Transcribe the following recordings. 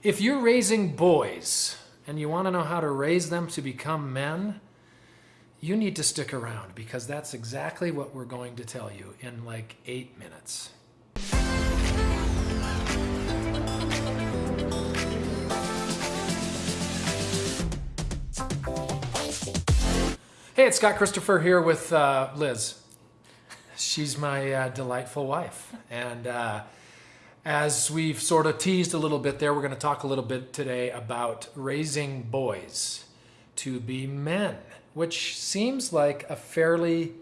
If you're raising boys and you want to know how to raise them to become men, you need to stick around because that's exactly what we're going to tell you in like eight minutes. Hey, it's Scott Christopher here with uh, Liz. She's my uh, delightful wife. And uh, as we've sort of teased a little bit there, we're going to talk a little bit today about raising boys to be men, which seems like a fairly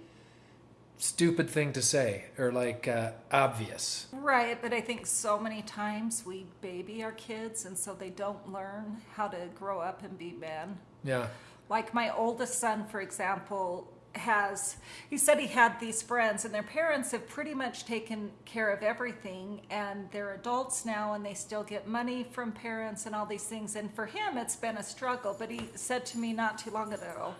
stupid thing to say or like uh, obvious. Right, but I think so many times we baby our kids and so they don't learn how to grow up and be men. Yeah. Like my oldest son, for example, has he said he had these friends and their parents have pretty much taken care of everything and they're adults now and they still get money from parents and all these things and for him it's been a struggle but he said to me not too long ago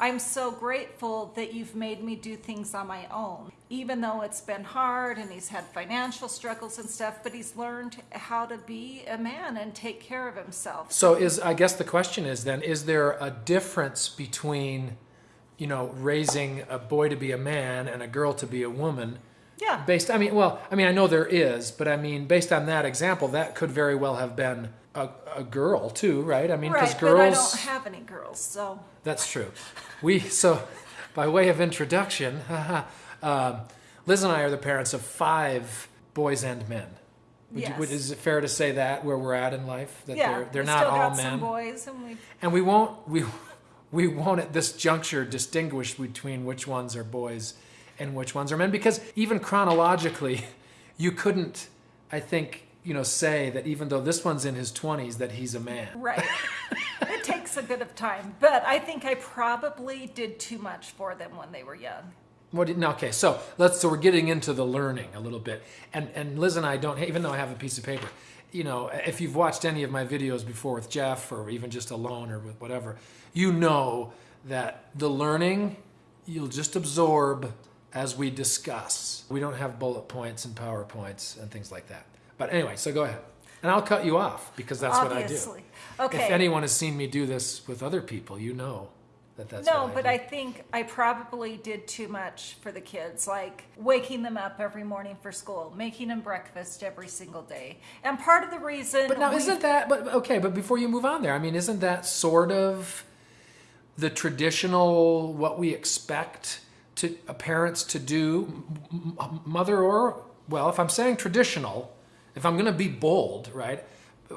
I'm so grateful that you've made me do things on my own. Even though it's been hard and he's had financial struggles and stuff but he's learned how to be a man and take care of himself. So is I guess the question is then is there a difference between you know raising a boy to be a man and a girl to be a woman? yeah Based I mean well, I mean I know there is, but I mean based on that example that could very well have been a, a girl too, right? I mean because right but I girls don't have any girls so That's true. We so, by way of introduction, um, Liz and I are the parents of five boys and men. Would you, would, Yes. is it fair to say that where we're at in life that yeah they're they're not still all got men, some boys and we and we won't we we won't at this juncture distinguish between which ones are boys and which ones are men because even chronologically, you couldn't, I think, you know, say that even though this one's in his twenties that he's a man. Right. it takes a bit of time, but I think I probably did too much for them when they were young. What did, no, okay, so let's so we're getting into the learning a little bit, and and Liz and I don't even though I have a piece of paper, you know, if you've watched any of my videos before with Jeff or even just alone or with whatever, you know that the learning you'll just absorb as we discuss. We don't have bullet points and powerpoints and things like that. But anyway, so go ahead, and I'll cut you off because that's Obviously. what I do. Okay. If anyone has seen me do this with other people, you know that that's no, what but do. I think I probably did too much for the kids, like waking them up every morning for school, making them breakfast every single day. And part of the reason But now, we- isn't that? But okay, but before you move on there, I mean, isn't that sort of the traditional what we expect to uh, parents to do, m- m- mother or well, if I'm saying traditional, if I'm going to be bold, right?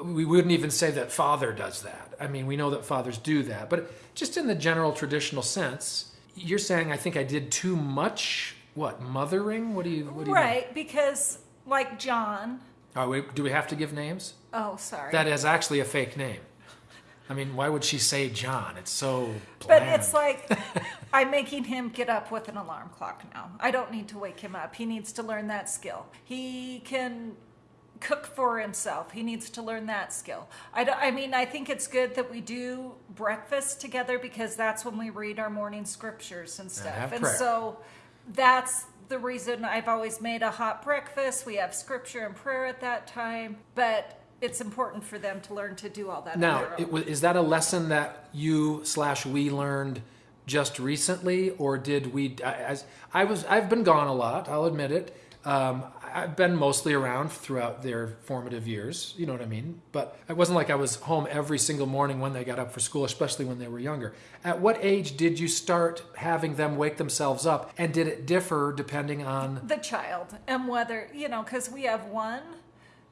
We wouldn't even say that father does that. I mean, we know that fathers do that, but just in the general traditional sense, you're saying I think I did too much. What mothering? What do you? What do you? mean? right because like John. Oh, wait, do we have to give names? Oh, sorry. That is actually a fake name. I mean, why would she say John? It's so Bland. But it's like I'm making him get up with an alarm clock now. I don't need to wake him up. He needs to learn that skill. He can cook for himself. He needs to learn that skill. I, I mean, I think it's good that we do breakfast together because that's when we read our morning scriptures and stuff. have And so that's the reason I've always made a hot breakfast. We have scripture and prayer at that time, but it's important for them to learn to do all that. now, their it, own. wa- is that a lesson that you slash we learned just recently, or did we? I- As I was, I've been gone a lot. I'll admit it. Um, I've been mostly around throughout their formative years. You know what I mean? But it wasn't like I was home every single morning when they got up for school, especially when they were younger. At what age did you start having them wake themselves up, and did it differ depending on? the child and whether you know because we have one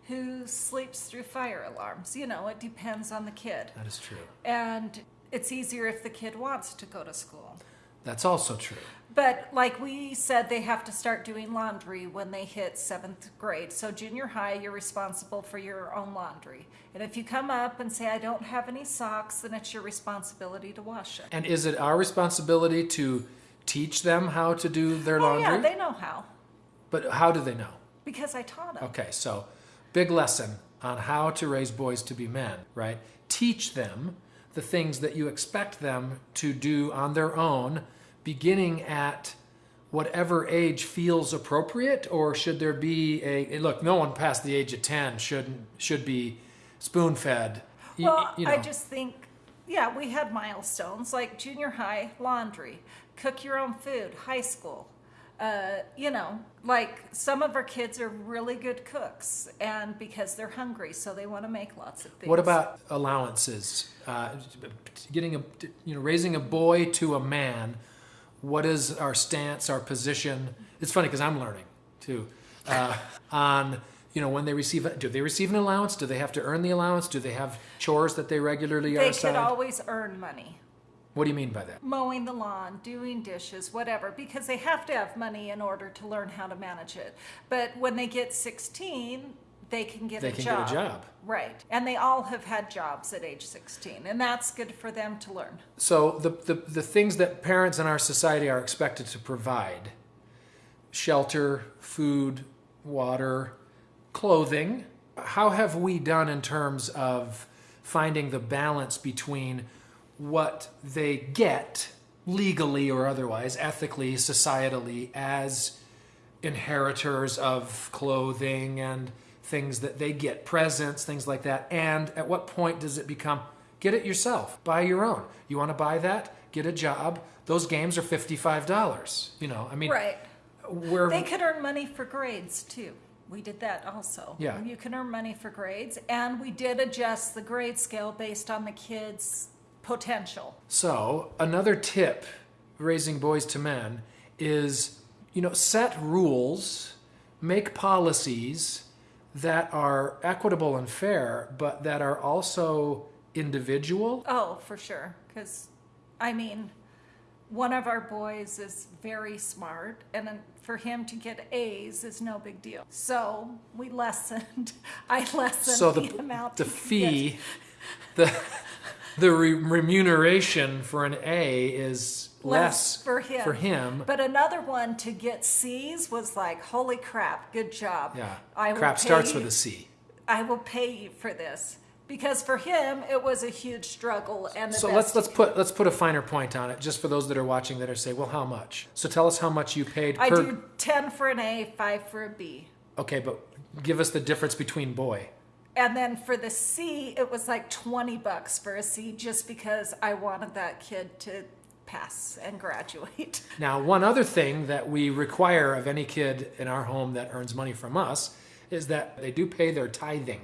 who sleeps through fire alarms you know it depends on the kid That is true. and it's easier if the kid wants to go to school That's also true. but like we said they have to start doing laundry when they hit seventh grade so junior high you're responsible for your own laundry and if you come up and say i don't have any socks then it's your responsibility to wash it. And is it our responsibility to teach them how to do their oh laundry? yeah they know how but how do they know? because i taught them Okay, so big lesson on how to raise boys to be men, right? Teach them the things that you expect them to do on their own, beginning at whatever age feels appropriate, or should there be a look? No one past the age of ten should should be spoon fed. Well, you know. I just think, yeah, we had milestones like junior high, laundry, cook your own food, high school. Uh, you know, like some of our kids are really good cooks, and because they're hungry, so they want to make lots of things. What about allowances? Uh, getting a, you know, raising a boy to a man. What is our stance, our position? It's funny because I'm learning too uh, on you know when they receive. Do they receive an allowance? Do they have to earn the allowance? Do they have chores that they regularly are They assigned? could always earn money. What do you mean by that? mowing the lawn, doing dishes, whatever, because they have to have money in order to learn how to manage it. But when they get 16, they can get They a can job. get a job. Right. And they all have had jobs at age 16, and that's good for them to learn. So the, the the things that parents in our society are expected to provide: shelter, food, water, clothing. How have we done in terms of finding the balance between what they get legally or otherwise, ethically, societally, as inheritors of clothing and things that they get, presents, things like that. And at what point does it become get it yourself, buy your own? You want to buy that? Get a job. Those games are $55. You know, I mean, Right. where They could earn money for grades too. We did that also. Yeah. You can earn money for grades, and we did adjust the grade scale based on the kids' potential. So, another tip raising boys to men is, you know, set rules, make policies that are equitable and fair, but that are also individual. Oh, for sure. Because, I mean, one of our boys is very smart, and then for him to get A's is no big deal. So we lessened. I lessened So the, the amount. the fee, the the re- remuneration for an A is get. less, for him. For him, But another one to get C's was like, holy crap, good job. yeah. I will Crap starts you- with a C. I will pay you for this. Because for him, it was a huge struggle. And the So let's let's put let's put a finer point on it, just for those that are watching that are say, well, how much? So tell us how much you paid I per. do 10 for an A, 5 for a B. Okay, but give us the difference between boy. And then for the C, it was like 20 bucks for a C just because I wanted that kid to pass and graduate. Now, one other thing that we require of any kid in our home that earns money from us is that they do pay their tithing.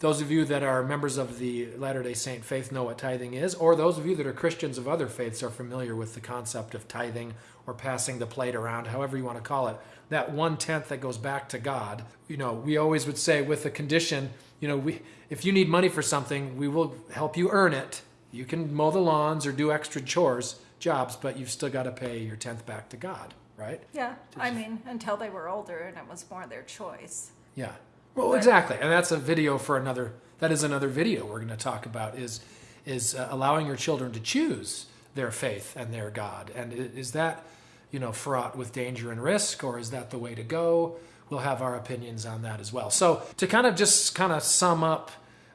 Those of you that are members of the Latter day Saint faith know what tithing is, or those of you that are Christians of other faiths are familiar with the concept of tithing or passing the plate around, however you want to call it. That one tenth that goes back to God. You know, we always would say with the condition, you know, we if you need money for something, we will help you earn it. You can mow the lawns or do extra chores, jobs, but you've still got to pay your tenth back to God, right? yeah, I mean, until they were older and it was more their choice. Yeah. Well, exactly, and that's a video for another. That is another video we're going to talk about. Is is uh, allowing your children to choose their faith and their God, and is that you know fraught with danger and risk, or is that the way to go? We'll have our opinions on that as well. So to kind of just kind of sum up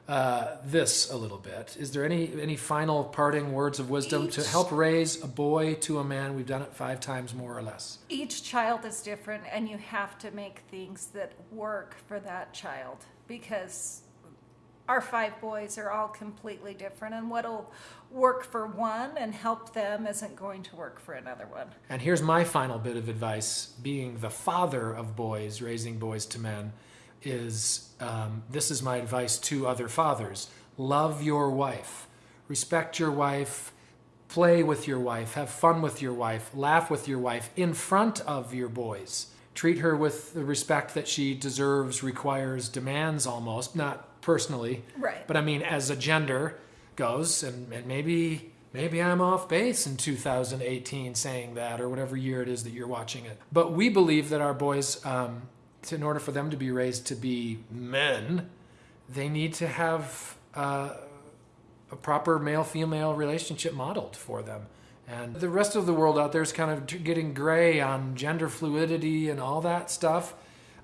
uh, this a little bit, is there any any final parting words of wisdom to help raise a boy to a man? We've done it five times more or less. Each child is different, and you have to make things that work for that child because our five boys are all completely different, and what'll work for one and help them isn't going to work for another one. And here's my final bit of advice. Being the father of boys, raising boys to men, is um, this is my advice to other fathers. Love your wife, respect your wife, play with your wife, have fun with your wife, laugh with your wife in front of your boys. Treat her with the respect that she deserves, requires, demands almost, not personally, Right. but I mean as a gender goes, and, and maybe maybe I'm off base in 2018 saying that, or whatever year it is that you're watching it. But we believe that our boys, um, in order for them to be raised to be men, they need to have uh, a proper male-female relationship modeled for them. And the rest of the world out there is kind of getting gray on gender fluidity and all that stuff.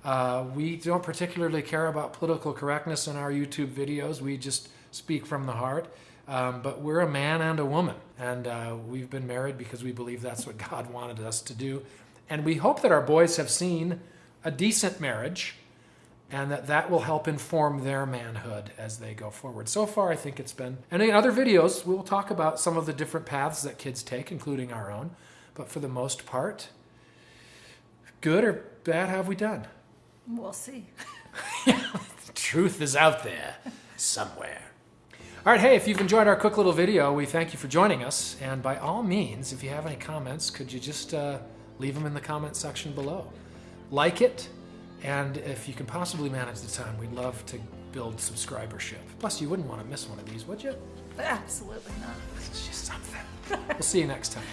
Uh, we don't particularly care about political correctness in our YouTube videos. We just speak from the heart. Um, but we're a man and a woman, and uh, we've been married because we believe that's what God wanted us to do. And we hope that our boys have seen a decent marriage and that that will help inform their manhood as they go forward. So far, I think it's been. And in other videos, we will talk about some of the different paths that kids take, including our own. But for the most part, good or bad have we done? We'll see. Truth is out there somewhere. All right, hey, if you've enjoyed our quick little video, we thank you for joining us. And by all means, if you have any comments, could you just uh, leave them in the comment section below? Like it, and if you can possibly manage the time, we'd love to build subscribership. Plus, you wouldn't want to miss one of these, would you? Absolutely not. It's just something. we'll see you next time.